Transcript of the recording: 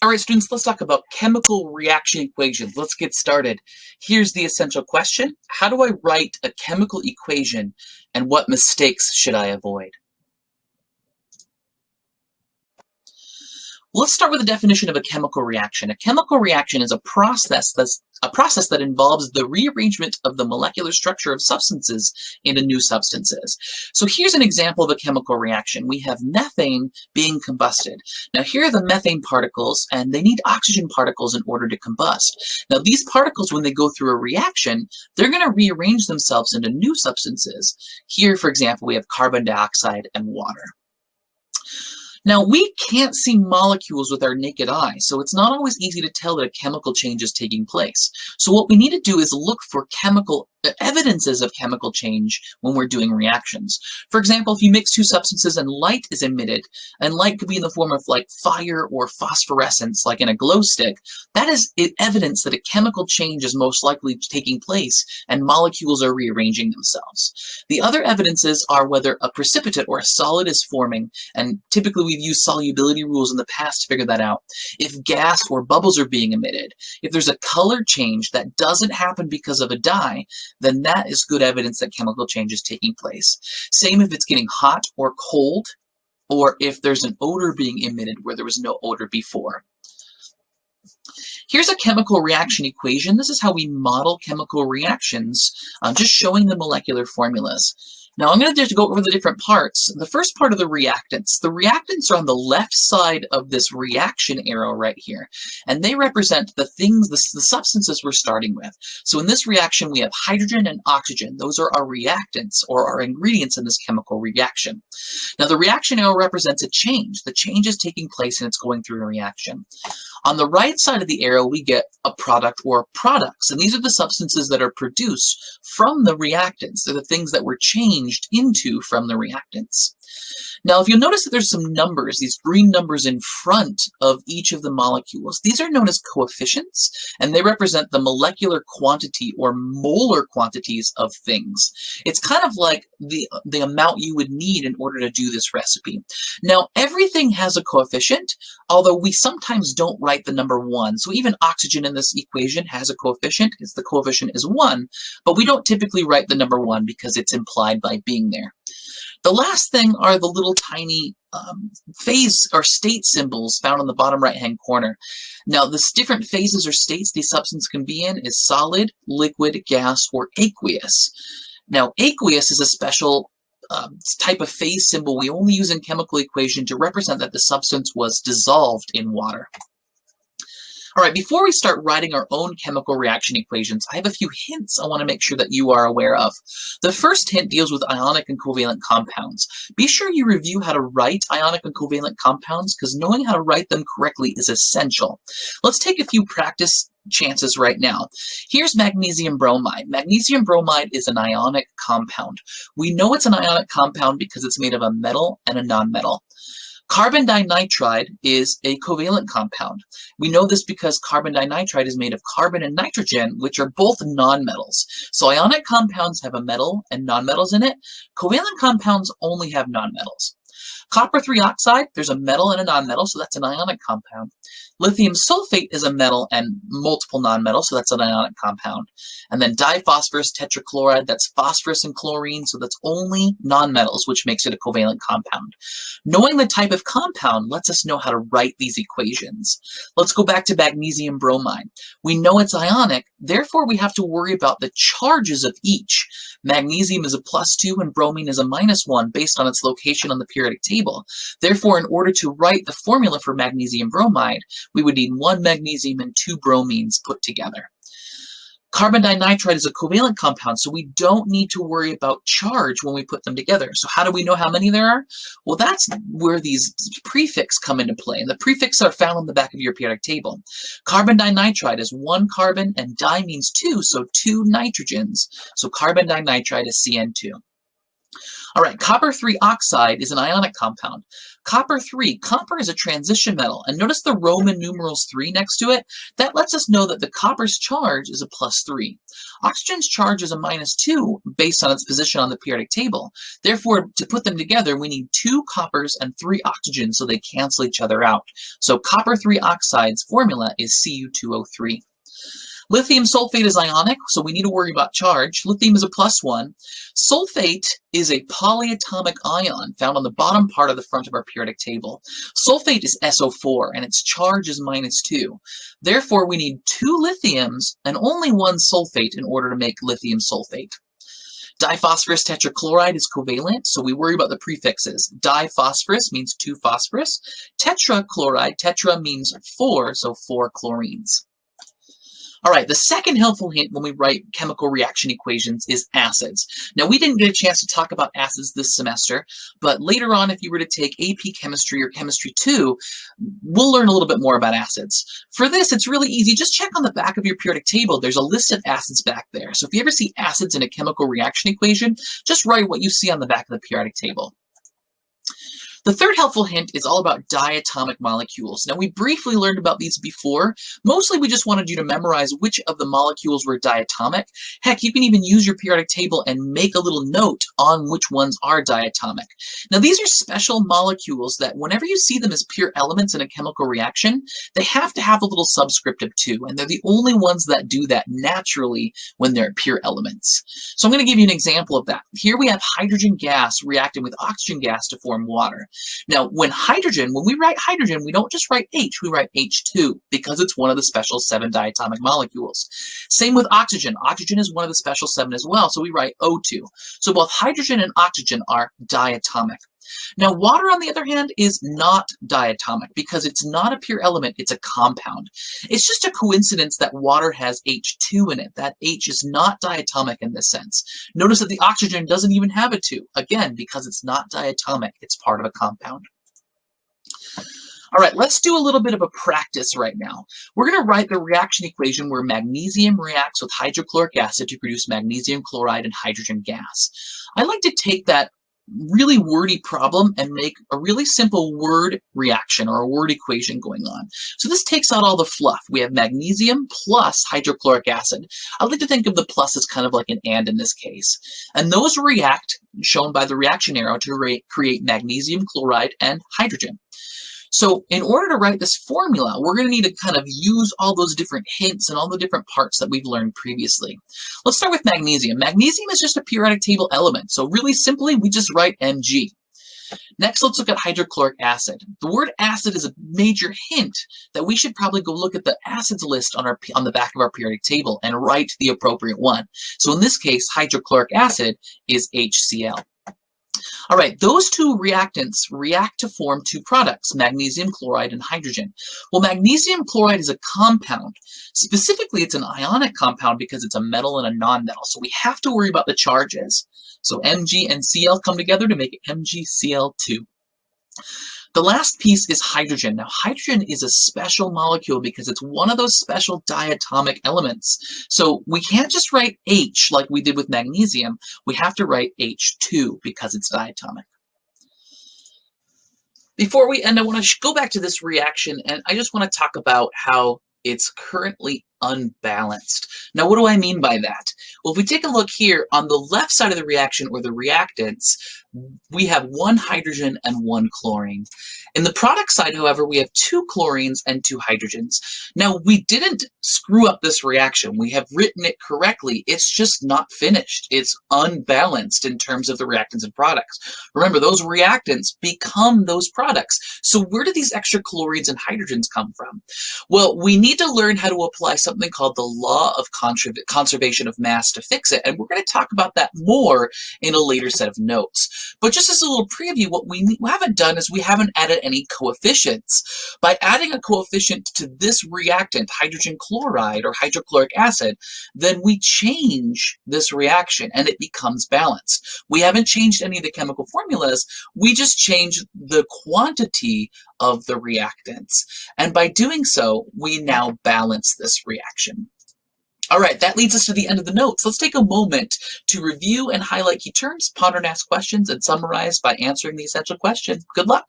All right, students, let's talk about chemical reaction equations. Let's get started. Here's the essential question. How do I write a chemical equation and what mistakes should I avoid? Let's start with the definition of a chemical reaction. A chemical reaction is a process that's a process that involves the rearrangement of the molecular structure of substances into new substances. So here's an example of a chemical reaction. We have methane being combusted. Now here are the methane particles, and they need oxygen particles in order to combust. Now these particles, when they go through a reaction, they're going to rearrange themselves into new substances. Here, for example, we have carbon dioxide and water. Now, we can't see molecules with our naked eye, so it's not always easy to tell that a chemical change is taking place. So what we need to do is look for chemical evidences of chemical change when we're doing reactions. For example, if you mix two substances and light is emitted, and light could be in the form of like fire or phosphorescence, like in a glow stick, that is evidence that a chemical change is most likely taking place and molecules are rearranging themselves. The other evidences are whether a precipitate or a solid is forming, and typically we've used solubility rules in the past to figure that out. If gas or bubbles are being emitted, if there's a color change that doesn't happen because of a dye, then that is good evidence that chemical change is taking place. Same if it's getting hot or cold, or if there's an odor being emitted where there was no odor before. Here's a chemical reaction equation. This is how we model chemical reactions, uh, just showing the molecular formulas. Now I'm going to just go over the different parts. The first part of the reactants. The reactants are on the left side of this reaction arrow right here. And they represent the things, the, the substances we're starting with. So in this reaction, we have hydrogen and oxygen. Those are our reactants or our ingredients in this chemical reaction. Now the reaction arrow represents a change. The change is taking place and it's going through a reaction. On the right side of the arrow, we get a product or products. And these are the substances that are produced from the reactants. They're the things that were changed into from the reactants. Now, if you'll notice that there's some numbers, these green numbers in front of each of the molecules, these are known as coefficients, and they represent the molecular quantity or molar quantities of things. It's kind of like the, the amount you would need in order to do this recipe. Now, everything has a coefficient, although we sometimes don't write the number one. So even oxygen in this equation has a coefficient. It's the coefficient is one, but we don't typically write the number one because it's implied by being there. The last thing are the little tiny um, phase or state symbols found on the bottom right-hand corner. Now, the different phases or states the substance can be in is solid, liquid, gas, or aqueous. Now, aqueous is a special um, type of phase symbol we only use in chemical equation to represent that the substance was dissolved in water. All right, before we start writing our own chemical reaction equations, I have a few hints I want to make sure that you are aware of. The first hint deals with ionic and covalent compounds. Be sure you review how to write ionic and covalent compounds because knowing how to write them correctly is essential. Let's take a few practice chances right now. Here's magnesium bromide. Magnesium bromide is an ionic compound. We know it's an ionic compound because it's made of a metal and a nonmetal. Carbon dinitride is a covalent compound. We know this because carbon dinitride is made of carbon and nitrogen, which are both nonmetals. So ionic compounds have a metal and nonmetals in it. Covalent compounds only have nonmetals. Copper 3 oxide, there's a metal and a nonmetal, so that's an ionic compound. Lithium sulfate is a metal and multiple nonmetals, so that's an ionic compound. And then diphosphorus tetrachloride, that's phosphorus and chlorine, so that's only nonmetals, which makes it a covalent compound. Knowing the type of compound lets us know how to write these equations. Let's go back to magnesium bromide. We know it's ionic, therefore we have to worry about the charges of each. Magnesium is a plus 2 and bromine is a minus 1 based on its location on the periodic table. Therefore, in order to write the formula for magnesium bromide, we would need one magnesium and two bromines put together. Carbon dinitride is a covalent compound, so we don't need to worry about charge when we put them together. So how do we know how many there are? Well, that's where these prefix come into play, and the prefixes are found on the back of your periodic table. Carbon dinitride is one carbon, and di means two, so two nitrogens. So carbon dinitride is CN2. All right, copper 3 oxide is an ionic compound. Copper 3. Copper is a transition metal. And notice the Roman numerals 3 next to it? That lets us know that the copper's charge is a plus 3. Oxygen's charge is a minus 2 based on its position on the periodic table. Therefore, to put them together, we need two coppers and three oxygens so they cancel each other out. So copper 3 oxide's formula is Cu2O3. Lithium sulfate is ionic, so we need to worry about charge. Lithium is a plus one. Sulfate is a polyatomic ion found on the bottom part of the front of our periodic table. Sulfate is SO4, and its charge is minus two. Therefore, we need two lithiums and only one sulfate in order to make lithium sulfate. Diphosphorus tetrachloride is covalent, so we worry about the prefixes. Diphosphorus means two phosphorus. Tetrachloride, tetra means four, so four chlorines. All right, the second helpful hint when we write chemical reaction equations is acids. Now, we didn't get a chance to talk about acids this semester, but later on, if you were to take AP Chemistry or Chemistry 2, we'll learn a little bit more about acids. For this, it's really easy. Just check on the back of your periodic table. There's a list of acids back there. So if you ever see acids in a chemical reaction equation, just write what you see on the back of the periodic table. The third helpful hint is all about diatomic molecules. Now, we briefly learned about these before. Mostly, we just wanted you to memorize which of the molecules were diatomic. Heck, you can even use your periodic table and make a little note on which ones are diatomic. Now, these are special molecules that whenever you see them as pure elements in a chemical reaction, they have to have a little subscript of 2, and they're the only ones that do that naturally when they're pure elements. So I'm going to give you an example of that. Here we have hydrogen gas reacting with oxygen gas to form water. Now, when hydrogen, when we write hydrogen, we don't just write H, we write H2 because it's one of the special seven diatomic molecules. Same with oxygen. Oxygen is one of the special seven as well, so we write O2. So both hydrogen and oxygen are diatomic. Now, water, on the other hand, is not diatomic because it's not a pure element, it's a compound. It's just a coincidence that water has H2 in it. That H is not diatomic in this sense. Notice that the oxygen doesn't even have a 2. Again, because it's not diatomic, it's part of a compound. All right, let's do a little bit of a practice right now. We're going to write the reaction equation where magnesium reacts with hydrochloric acid to produce magnesium chloride and hydrogen gas. I like to take that really wordy problem and make a really simple word reaction or a word equation going on. So this takes out all the fluff. We have magnesium plus hydrochloric acid. I like to think of the plus as kind of like an and in this case. And those react, shown by the reaction arrow, to create magnesium chloride and hydrogen. So in order to write this formula, we're going to need to kind of use all those different hints and all the different parts that we've learned previously. Let's start with magnesium. Magnesium is just a periodic table element. So really simply, we just write Mg. Next, let's look at hydrochloric acid. The word acid is a major hint that we should probably go look at the acids list on, our, on the back of our periodic table and write the appropriate one. So in this case, hydrochloric acid is HCl. All right, those two reactants react to form two products, magnesium chloride and hydrogen. Well, magnesium chloride is a compound. Specifically, it's an ionic compound because it's a metal and a nonmetal, so we have to worry about the charges. So Mg and Cl come together to make MgCl2. The last piece is hydrogen. Now, hydrogen is a special molecule because it's one of those special diatomic elements. So we can't just write H like we did with magnesium. We have to write H2 because it's diatomic. Before we end, I want to go back to this reaction, and I just want to talk about how it's currently unbalanced. Now, what do I mean by that? Well, if we take a look here on the left side of the reaction or the reactants, we have one hydrogen and one chlorine. In the product side, however, we have two chlorines and two hydrogens. Now, we didn't screw up this reaction. We have written it correctly. It's just not finished. It's unbalanced in terms of the reactants and products. Remember, those reactants become those products. So where do these extra chlorines and hydrogens come from? Well, we need to learn how to apply something called the law of conservation of mass to fix it. And we're going to talk about that more in a later set of notes. But just as a little preview, what we haven't done is we haven't added any coefficients. By adding a coefficient to this reactant, hydrogen chloride or hydrochloric acid, then we change this reaction and it becomes balanced. We haven't changed any of the chemical formulas, we just changed the quantity of the reactants. And by doing so, we now balance this reaction. All right, that leads us to the end of the notes. Let's take a moment to review and highlight key terms, ponder and ask questions, and summarize by answering the essential question. Good luck.